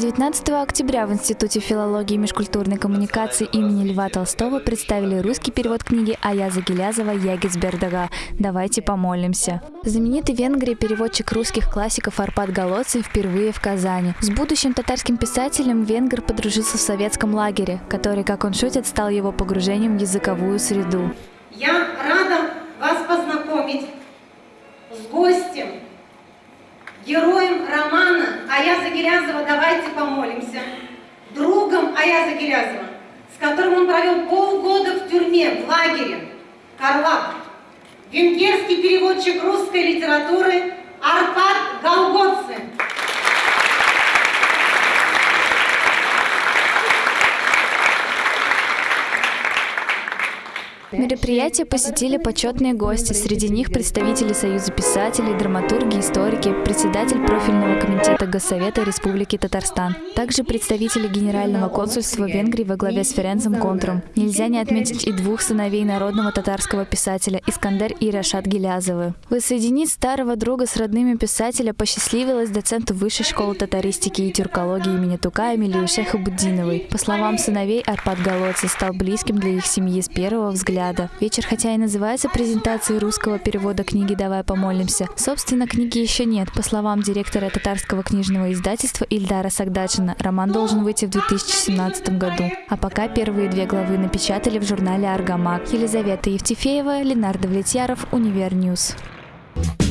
19 октября в Институте филологии и межкультурной коммуникации имени Льва Толстого представили русский перевод книги Аяза Гелязова «Ягисбердага. Давайте помолимся». Знаменитый в Венгрии переводчик русских классиков Арпад Голоцин впервые в Казани. С будущим татарским писателем венгр подружился в советском лагере, который, как он шутит, стал его погружением в языковую среду. Я героем романа Аяза Гелязова «Давайте помолимся», другом Аяза Гелязова, с которым он провел полгода в тюрьме, в лагере, Карлак, венгерский переводчик русской литературы Арпад Галгоцин. Мероприятие посетили почетные гости, среди них представители Союза писателей, драматурги, историки, председатель профильного комитета Госсовета Республики Татарстан, также представители Генерального консульства Венгрии во главе с Ференцем Контром. Нельзя не отметить и двух сыновей народного татарского писателя Искандер и Рашат Гилязовы. Воссоединить старого друга с родными писателя посчастливилось доценту Высшей школы татаристики и тюркологии имени Тукая Эмилию Шехабуддиновой. По словам сыновей, Арпад Галгоци стал близким для их семьи с первого взгляда взгляда. Вечер, хотя и называется презентацией русского перевода книги «Давай помолимся», собственно, книги еще нет. По словам директора татарского книжного издательства Ильдара Сагдачина, роман должен выйти в 2017 году. А пока первые две главы напечатали в журнале «Аргамак». Елизавета Евтефеева, Ленар Давлетьяров, Универньюз. Thank you